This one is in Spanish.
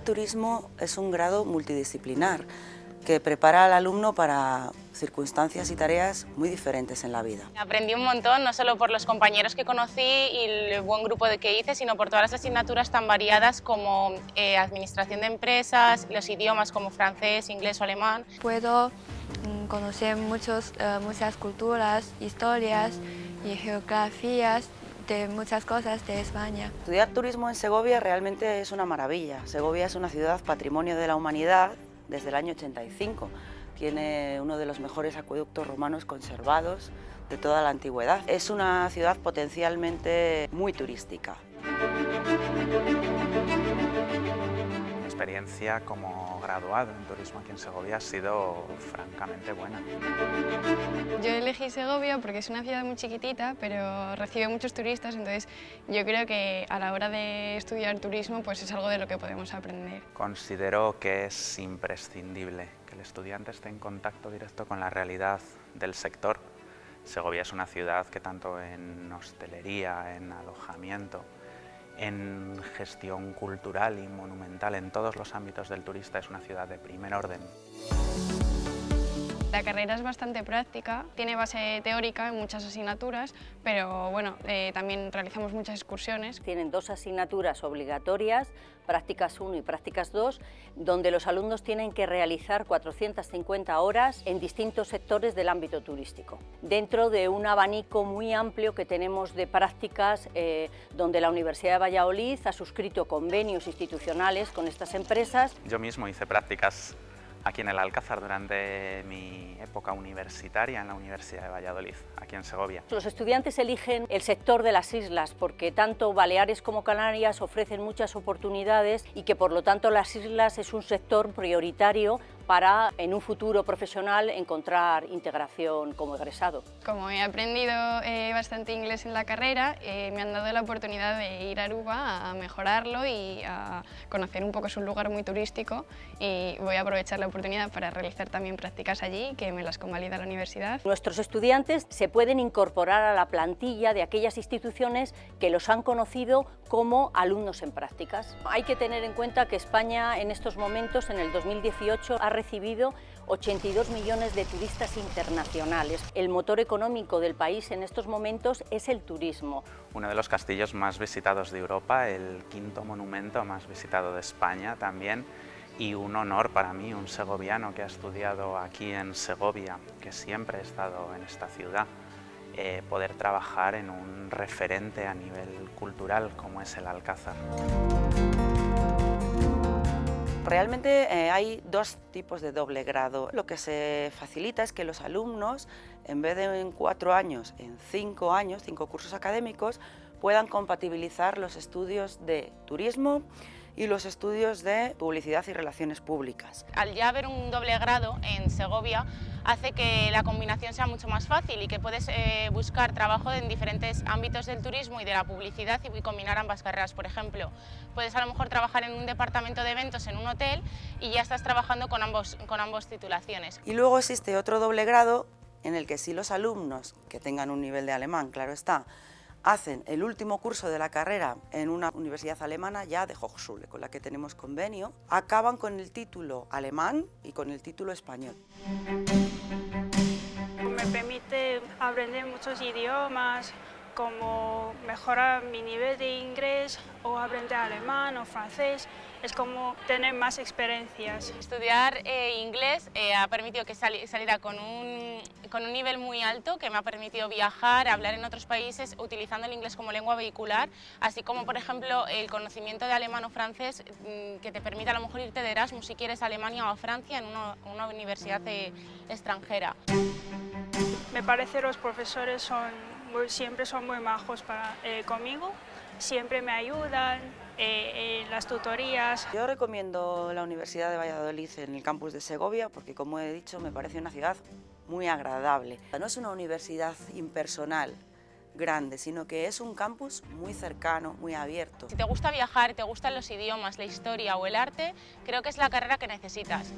de turismo es un grado multidisciplinar que prepara al alumno para circunstancias y tareas muy diferentes en la vida. Aprendí un montón, no solo por los compañeros que conocí y el buen grupo de que hice, sino por todas las asignaturas tan variadas como eh, administración de empresas, los idiomas como francés, inglés o alemán. Puedo mm, conocer muchos, eh, muchas culturas, historias y geografías de muchas cosas de España. Estudiar turismo en Segovia realmente es una maravilla. Segovia es una ciudad patrimonio de la humanidad desde el año 85. Tiene uno de los mejores acueductos romanos conservados de toda la antigüedad. Es una ciudad potencialmente muy turística. Mi experiencia como graduado en turismo aquí en Segovia ha sido francamente buena. Yo elegí Segovia porque es una ciudad muy chiquitita, pero recibe muchos turistas, entonces yo creo que a la hora de estudiar turismo pues es algo de lo que podemos aprender. Considero que es imprescindible que el estudiante esté en contacto directo con la realidad del sector. Segovia es una ciudad que tanto en hostelería, en alojamiento, en gestión cultural y monumental, en todos los ámbitos del turista, es una ciudad de primer orden. La carrera es bastante práctica, tiene base teórica en muchas asignaturas, pero bueno, eh, también realizamos muchas excursiones. Tienen dos asignaturas obligatorias, prácticas 1 y prácticas 2, donde los alumnos tienen que realizar 450 horas en distintos sectores del ámbito turístico, dentro de un abanico muy amplio que tenemos de prácticas eh, donde la Universidad de Valladolid ha suscrito convenios institucionales con estas empresas. Yo mismo hice prácticas aquí en el Alcázar durante mi época universitaria en la Universidad de Valladolid, aquí en Segovia. Los estudiantes eligen el sector de las islas porque tanto Baleares como Canarias ofrecen muchas oportunidades y que por lo tanto las islas es un sector prioritario para en un futuro profesional encontrar integración como egresado. Como he aprendido eh, bastante inglés en la carrera, eh, me han dado la oportunidad de ir a Aruba a mejorarlo y a conocer un poco, es un lugar muy turístico y voy a aprovechar la oportunidad para realizar también prácticas allí, que me las convalida la universidad. Nuestros estudiantes se pueden incorporar a la plantilla de aquellas instituciones que los han conocido como alumnos en prácticas. Hay que tener en cuenta que España en estos momentos, en el 2018, ha recibido 82 millones de turistas internacionales. El motor económico del país en estos momentos es el turismo. Uno de los castillos más visitados de Europa, el quinto monumento más visitado de España también, y un honor para mí, un segoviano que ha estudiado aquí en Segovia, que siempre he estado en esta ciudad, eh, poder trabajar en un referente a nivel cultural como es el Alcázar. Realmente eh, hay dos tipos de doble grado. Lo que se facilita es que los alumnos, en vez de en cuatro años, en cinco años, cinco cursos académicos, puedan compatibilizar los estudios de turismo, y los estudios de publicidad y relaciones públicas. Al ya haber un doble grado en Segovia hace que la combinación sea mucho más fácil y que puedes eh, buscar trabajo en diferentes ámbitos del turismo y de la publicidad y combinar ambas carreras. Por ejemplo, puedes a lo mejor trabajar en un departamento de eventos en un hotel y ya estás trabajando con ambos, con ambos titulaciones. Y luego existe otro doble grado en el que sí los alumnos que tengan un nivel de alemán, claro está, hacen el último curso de la carrera en una universidad alemana ya de Hochschule, con la que tenemos convenio, acaban con el título alemán y con el título español. Me permite aprender muchos idiomas, como mejorar mi nivel de inglés o aprender alemán o francés, es como tener más experiencias. Estudiar eh, inglés eh, ha permitido que saliera con un, con un nivel muy alto que me ha permitido viajar, hablar en otros países utilizando el inglés como lengua vehicular, así como por ejemplo el conocimiento de alemán o francés mm, que te permite a lo mejor irte de Erasmus si quieres a Alemania o a Francia en una, una universidad eh, extranjera. Me parece los profesores son siempre son muy majos para, eh, conmigo, siempre me ayudan eh, en las tutorías. Yo recomiendo la Universidad de Valladolid en el campus de Segovia porque, como he dicho, me parece una ciudad muy agradable. No es una universidad impersonal, grande, sino que es un campus muy cercano, muy abierto. Si te gusta viajar, te gustan los idiomas, la historia o el arte, creo que es la carrera que necesitas.